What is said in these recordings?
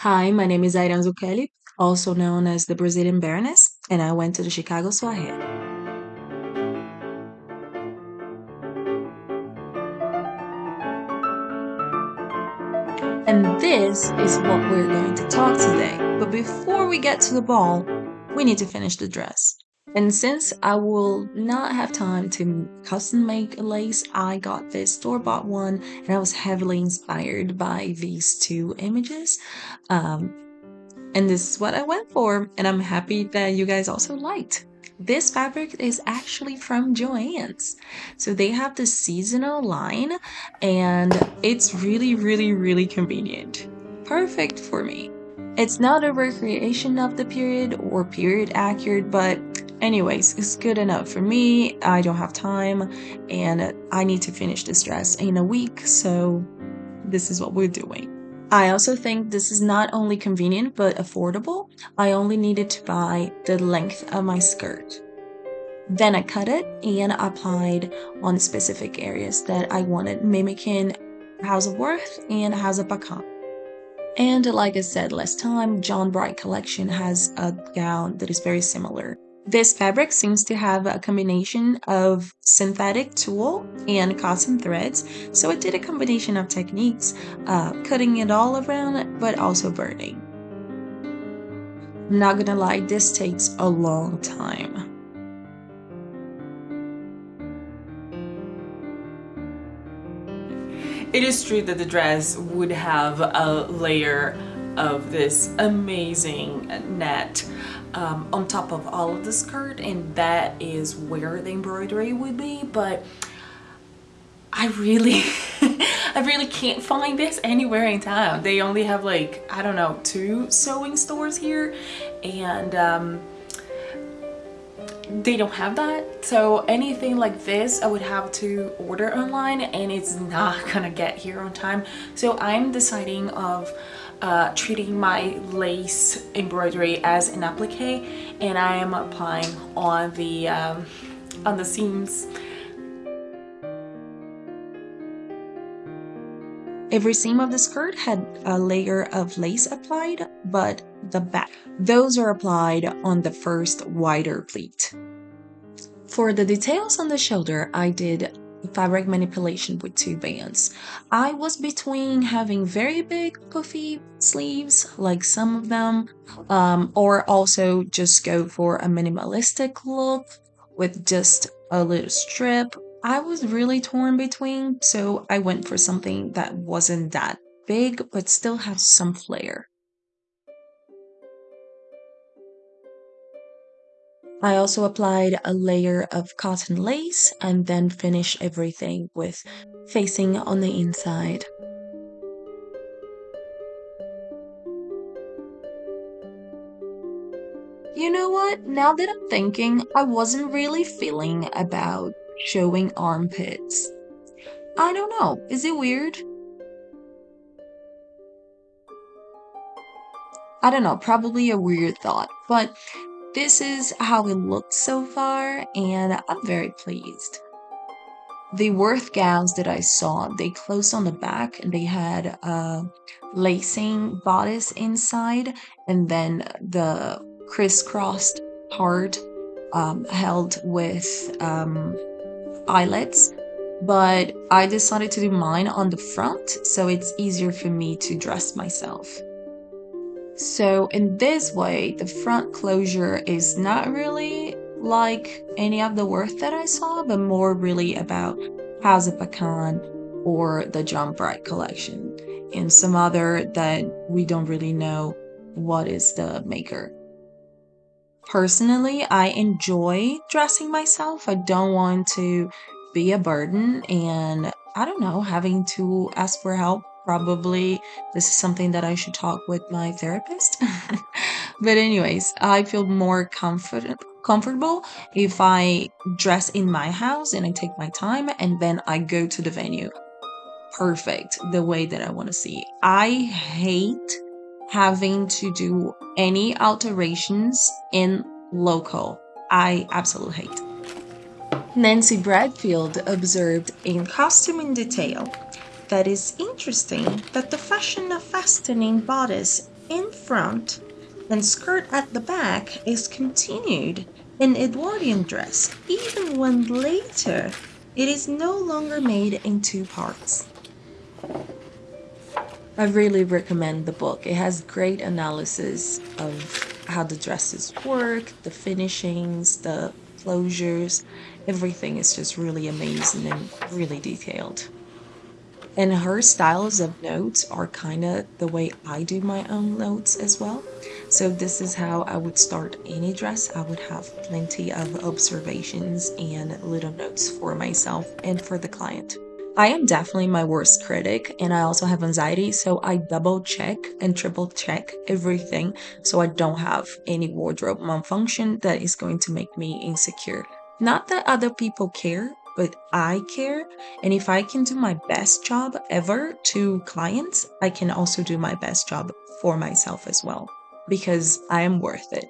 Hi, my name is Airan Zucchelli, also known as the Brazilian Baroness, and I went to the Chicago Soiree. And this is what we're going to talk today. But before we get to the ball, we need to finish the dress. And since I will not have time to custom make a lace, I got this store-bought one and I was heavily inspired by these two images. Um, and this is what I went for and I'm happy that you guys also liked. This fabric is actually from Joann's. So they have the seasonal line and it's really, really, really convenient. Perfect for me. It's not a recreation of the period or period accurate, but Anyways, it's good enough for me. I don't have time and I need to finish this dress in a week, so this is what we're doing. I also think this is not only convenient but affordable. I only needed to buy the length of my skirt. Then I cut it and applied on specific areas that I wanted, mimicking House of Worth and House of Bacan. And like I said last time, John Bright Collection has a gown that is very similar. This fabric seems to have a combination of synthetic tulle and cotton threads, so it did a combination of techniques, uh, cutting it all around but also burning. I'm not gonna lie, this takes a long time. It is true that the dress would have a layer of this amazing net um, on top of all of the skirt and that is where the embroidery would be but I really I really can't find this anywhere in town. They only have like I don't know two sewing stores here and um, they don't have that. So anything like this I would have to order online and it's not gonna get here on time. So I'm deciding of uh, treating my lace embroidery as an applique and I am applying on the um, on the seams Every seam of the skirt had a layer of lace applied, but the back, those are applied on the first wider pleat. For the details on the shoulder, I did fabric manipulation with two bands. I was between having very big puffy sleeves, like some of them, um, or also just go for a minimalistic look with just a little strip. I was really torn between, so I went for something that wasn't that big but still had some flair. I also applied a layer of cotton lace and then finished everything with facing on the inside. You know what? Now that I'm thinking, I wasn't really feeling about showing armpits. I don't know. Is it weird? I don't know, probably a weird thought, but this is how it looks so far, and I'm very pleased. The Worth gowns that I saw, they closed on the back and they had a lacing bodice inside, and then the crisscrossed part um, held with um, eyelets. But I decided to do mine on the front, so it's easier for me to dress myself. So in this way, the front closure is not really like any of the work that I saw, but more really about House of Bacan or the John Bright collection and some other that we don't really know what is the maker. Personally, I enjoy dressing myself. I don't want to be a burden and I don't know, having to ask for help probably this is something that I should talk with my therapist. but anyways, I feel more comfort comfortable if I dress in my house and I take my time and then I go to the venue. Perfect, the way that I want to see. I hate having to do any alterations in local. I absolutely hate. Nancy Bradfield observed in Costume in Detail that is interesting that the fashion of fastening bodice in front and skirt at the back is continued in Edwardian dress, even when later it is no longer made in two parts. I really recommend the book. It has great analysis of how the dresses work, the finishings, the closures. Everything is just really amazing and really detailed. And her styles of notes are kind of the way I do my own notes as well. So this is how I would start any dress. I would have plenty of observations and little notes for myself and for the client. I am definitely my worst critic and I also have anxiety, so I double check and triple check everything so I don't have any wardrobe malfunction that is going to make me insecure. Not that other people care, but I care. And if I can do my best job ever to clients, I can also do my best job for myself as well because I am worth it.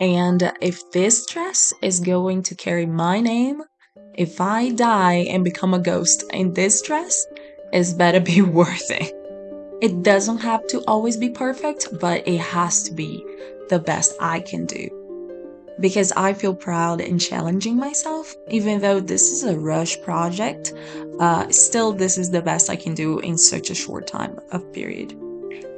And if this dress is going to carry my name, if I die and become a ghost in this dress, it's better be worth it. It doesn't have to always be perfect, but it has to be the best I can do because I feel proud in challenging myself. Even though this is a rush project, uh, still, this is the best I can do in such a short time of period.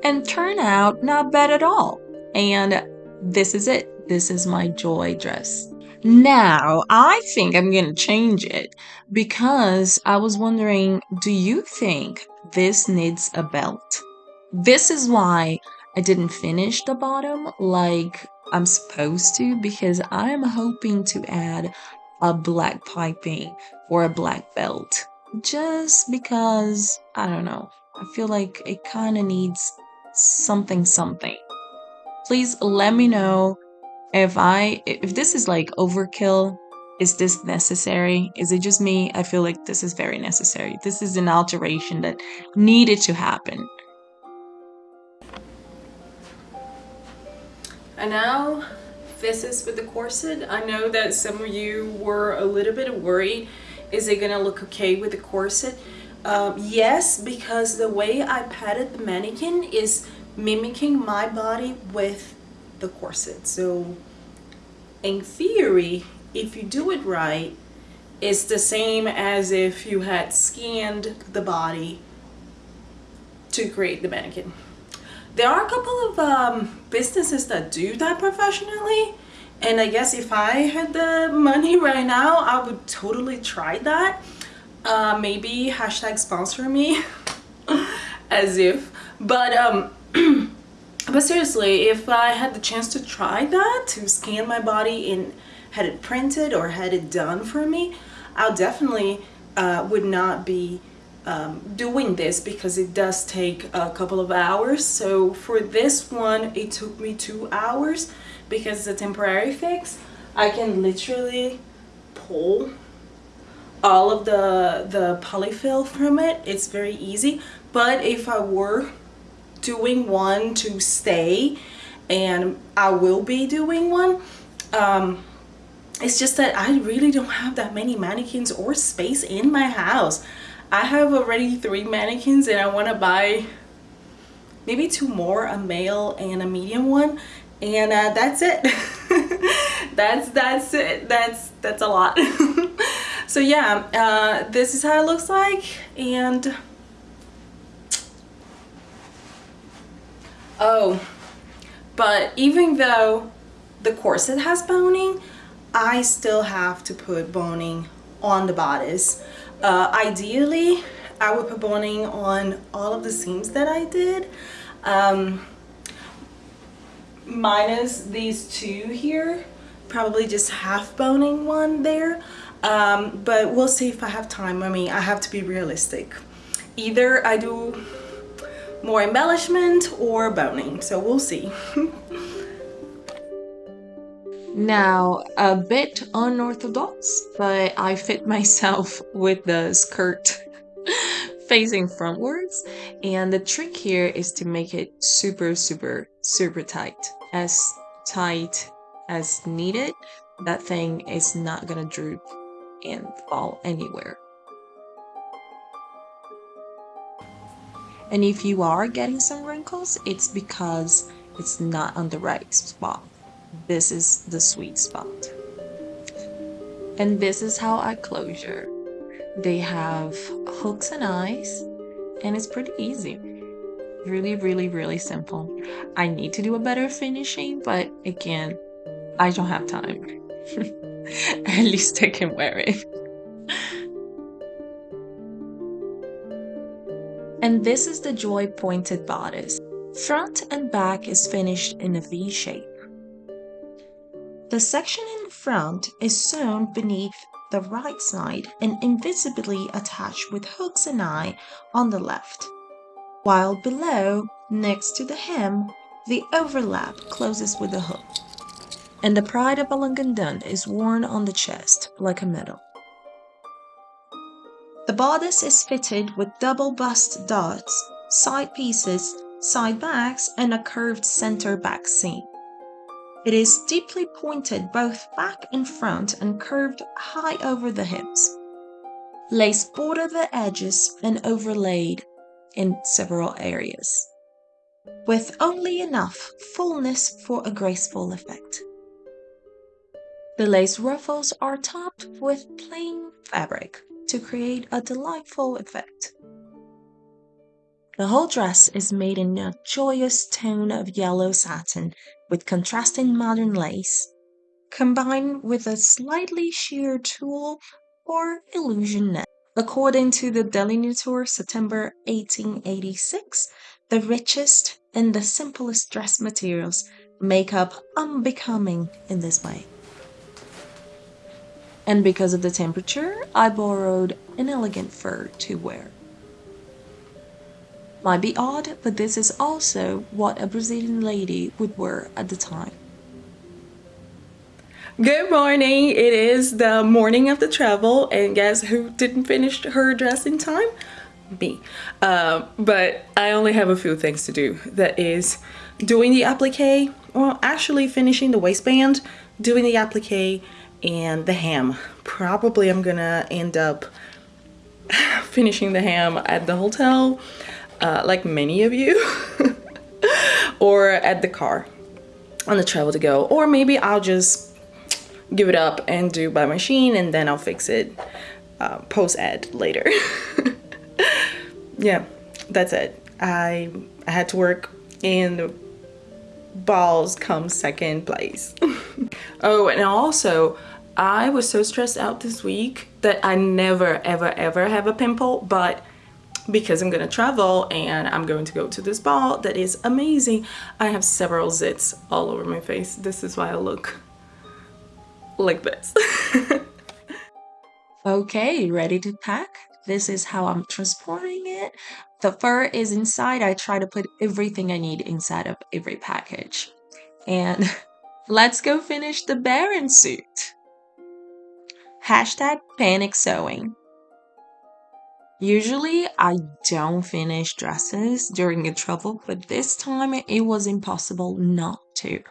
And turn out not bad at all. And this is it. This is my joy dress. Now, I think I'm to change it because I was wondering do you think this needs a belt? This is why I didn't finish the bottom like I'm supposed to because I'm hoping to add a black piping or a black belt. Just because, I don't know, I feel like it kind of needs something something. Please let me know if I if this is like overkill. Is this necessary? Is it just me? I feel like this is very necessary. This is an alteration that needed to happen. And now this is with the corset. I know that some of you were a little bit worried. Is it gonna look okay with the corset? Um, yes, because the way I padded the mannequin is mimicking my body with the corset. So in theory, if you do it right, it's the same as if you had scanned the body to create the mannequin. There are a couple of um, businesses that do that professionally. And I guess if I had the money right now, I would totally try that. Uh, maybe hashtag sponsor me as if. But, um, but seriously, if I had the chance to try that, to scan my body and had it printed or had it done for me, I definitely uh, would not be um, doing this because it does take a couple of hours. So for this one, it took me two hours because it's a temporary fix. I can literally pull all of the, the polyfill from it. It's very easy. But if I were doing one to stay, and I will be doing one, um, it's just that I really don't have that many mannequins or space in my house. I have already three mannequins and I want to buy maybe two more, a male and a medium one. And uh, that's it. that's that's it. That's that's a lot. so yeah, uh, this is how it looks like. And oh, but even though the corset has boning, I still have to put boning on the bodice. Uh, ideally, I would put boning on all of the seams that I did. Um, minus these two here, probably just half boning one there. Um, but we'll see if I have time. I mean, I have to be realistic. Either I do more embellishment or boning, so we'll see. Now, a bit unorthodox, but I fit myself with the skirt facing frontwards. And the trick here is to make it super, super, super tight. As tight as needed. That thing is not gonna droop and fall anywhere. And if you are getting some wrinkles, it's because it's not on the right spot. This is the sweet spot. And this is how I closure. They have hooks and eyes, and it's pretty easy. Really, really, really simple. I need to do a better finishing, but again, I don't have time. At least I can wear it. and this is the Joy pointed bodice. Front and back is finished in a V shape. The section in front is sewn beneath the right side and invisibly attached with hooks and eye on the left, while below, next to the hem, the overlap closes with the hook, and the pride of balangandã is worn on the chest like a medal. The bodice is fitted with double bust darts, side pieces, side backs, and a curved center back seam. It is deeply pointed both back and front and curved high over the hips. Lace border the edges and overlaid in several areas, with only enough fullness for a graceful effect. The lace ruffles are topped with plain fabric to create a delightful effect. The whole dress is made in a joyous tone of yellow satin with contrasting modern lace, combined with a slightly sheer tulle or illusion net. According to the Delineator September 1886, the richest and the simplest dress materials make up unbecoming in this way. And because of the temperature, I borrowed an elegant fur to wear. Might be odd, but this is also what a Brazilian lady would wear at the time. Good morning. It is the morning of the travel, and guess who didn't finish her dress in time? Me. Uh, but I only have a few things to do. That is doing the applique, well, actually finishing the waistband, doing the applique, and the hem. Probably I'm gonna end up finishing the hem at the hotel uh, like many of you, or at the car on the travel to go, or maybe I'll just give it up and do by machine and then I'll fix it uh, post ed later. yeah, that's it. I, I had to work and balls come second place. oh, and also I was so stressed out this week that I never ever ever have a pimple, but because I'm gonna travel and I'm going to go to this ball that is amazing. I have several zits all over my face. This is why I look like this. okay, ready to pack? This is how I'm transporting it. The fur is inside. I try to put everything I need inside of every package. And let's go finish the Baron suit. Hashtag panic sewing. Usually I don't finish dresses during a travel, but this time it was impossible not to.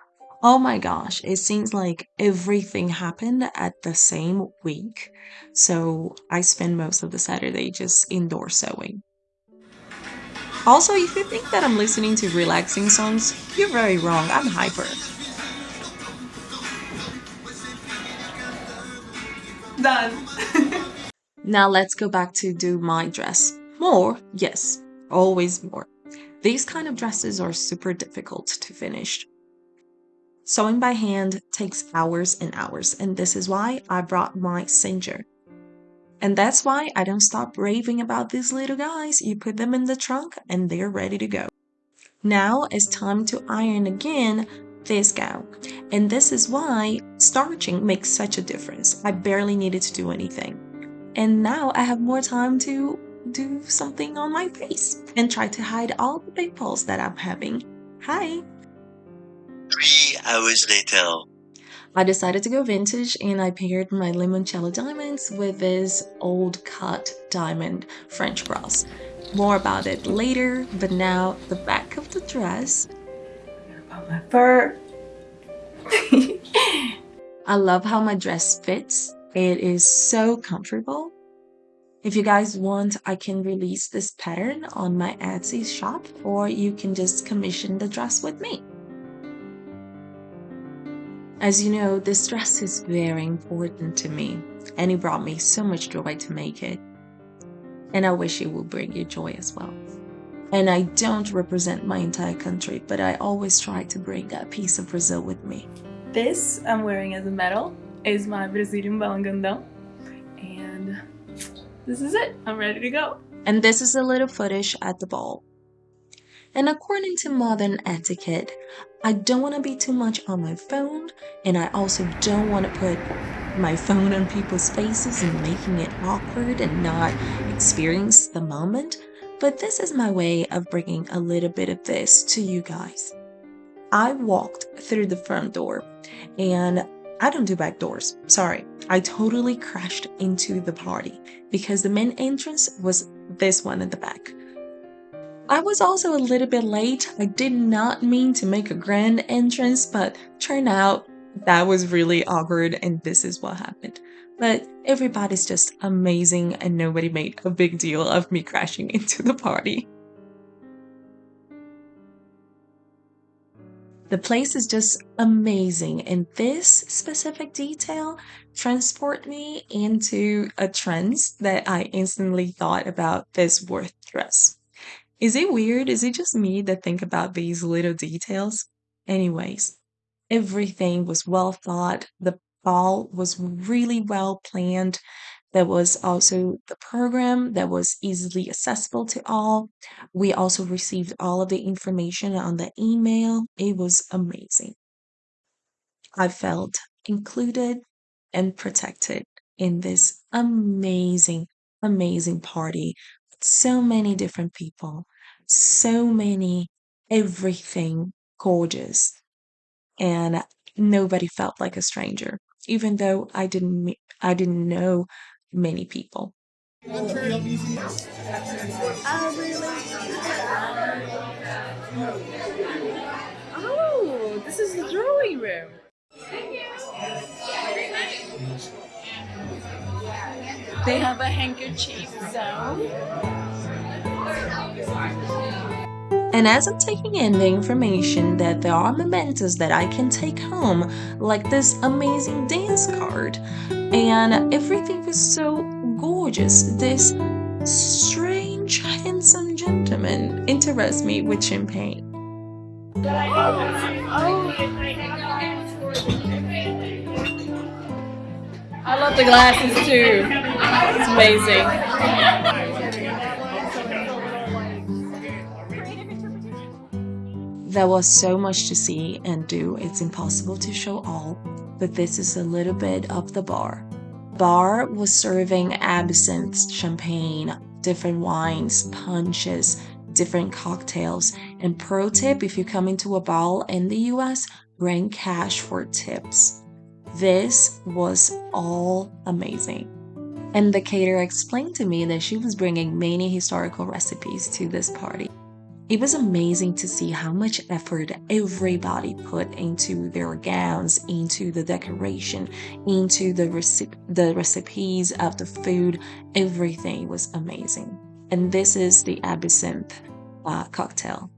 Oh my gosh, it seems like everything happened at the same week. So I spend most of the Saturday just indoor sewing. Also, if you think that I'm listening to relaxing songs, you're very wrong. I'm hyper. Done. Now let's go back to do my dress. More, yes, always more. These kind of dresses are super difficult to finish. Sewing by hand takes hours and hours, and this is why I brought my Singer. And that's why I don't stop raving about these little guys. You put them in the trunk and they're ready to go. Now it's time to iron again this gown. And this is why starching makes such a difference. I barely needed to do anything. And now I have more time to do something on my face and try to hide all the pimples that I'm having. Hi! Three hours later. I decided to go vintage and I paired my limoncello diamonds with this old cut diamond French cross. More about it later, but now the back of the dress. About my fur. I love how my dress fits it is so comfortable. If you guys want, I can release this pattern on my Etsy shop or you can just commission the dress with me. As you know, this dress is very important to me and it brought me so much joy to make it. And I wish it will bring you joy as well. And I don't represent my entire country, but I always try to bring a piece of Brazil with me. This I'm wearing as a medal is my Brazilian balangandã. And this is it. I'm ready to go. And this is a little footage at the ball. And according to modern etiquette, I don't want to be too much on my phone, and I also don't want to put my phone on people's faces and making it awkward and not experience the moment. But this is my way of bringing a little bit of this to you guys. I walked through the front door and I don't do back doors. Sorry. I totally crashed into the party because the main entrance was this one at the back. I was also a little bit late. I did not mean to make a grand entrance, but turned out that was really awkward and this is what happened. But everybody's just amazing and nobody made a big deal of me crashing into the party. The place is just amazing, and this specific detail transport me into a trance that I instantly thought about this worth dress. Is it weird? Is it just me that think about these little details? Anyways, everything was well thought. The ball was really well planned. There was also the program that was easily accessible to all. We also received all of the information on the email. It was amazing. I felt included and protected in this amazing, amazing party with so many different people, so many, everything gorgeous. And nobody felt like a stranger, even though I didn't I didn't know many people. Oh, this is the drawing room. They have a handkerchief zone. And as I'm taking in the information that there are mementos that I can take home, like this amazing dance card, and everything was so gorgeous. This strange, handsome gentleman interests me with champagne. I love the glasses too. It's amazing. There was so much to see and do, it's impossible to show all, but this is a little bit of the bar. Bar was serving absinthe, champagne, different wines, punches, different cocktails. And pro tip if you come into a bar in the US, bring cash for tips. This was all amazing. And the caterer explained to me that she was bringing many historical recipes to this party. It was amazing to see how much effort everybody put into their gowns, into the decoration, into the, reci- the recipes of the food. Everything was amazing. And this is the absinthe uh, cocktail.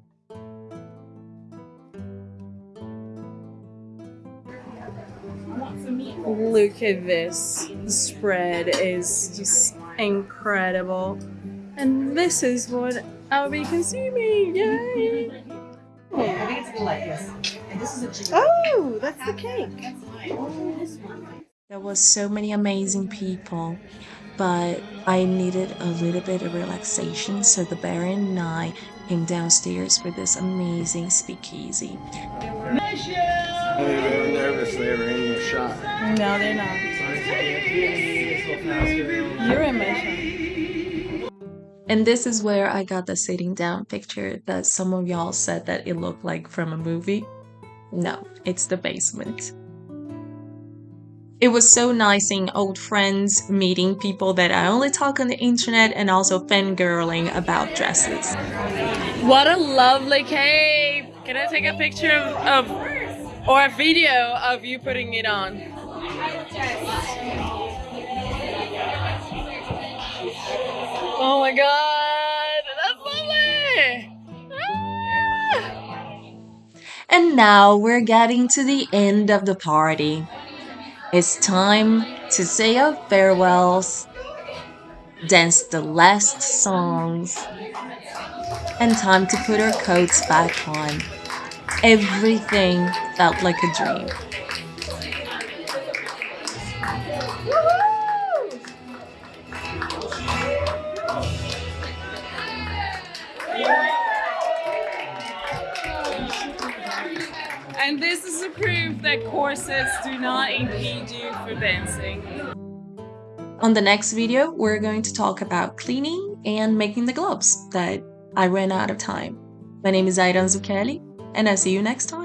Look at this. The spread is just incredible. And this is what I'll be consuming. Yay! Oh, I think it's the light, yes. And this is a chicken. Oh, that's the cake. There was so many amazing people, but I needed a little bit of relaxation, so the Baron and I came downstairs for this amazing speakeasy. I think they were nervous they were in your shot. No, they're not. You're in my shot. And this is where I got the sitting down picture that some of y'all said that it looked like from a movie. No, it's the basement. It was so nice seeing old friends, meeting people that I only talk on the internet, and also fangirling about dresses. What a lovely cape! Can I take a picture of, of or a video of you putting it on? Oh my god, that's lovely! Ah! And now we're getting to the end of the party. It's time to say our farewells, dance the last songs, and time to put our coats back on. Everything felt like a dream. And this is a proof that corsets do not impede you for dancing. On the next video, we're going to talk about cleaning and making the gloves that I ran out of time. My name is Airan Zucchelli, and I'll see you next time.